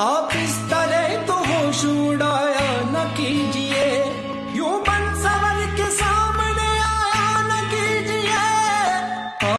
आप इस तरह तो होश उड़ाया न की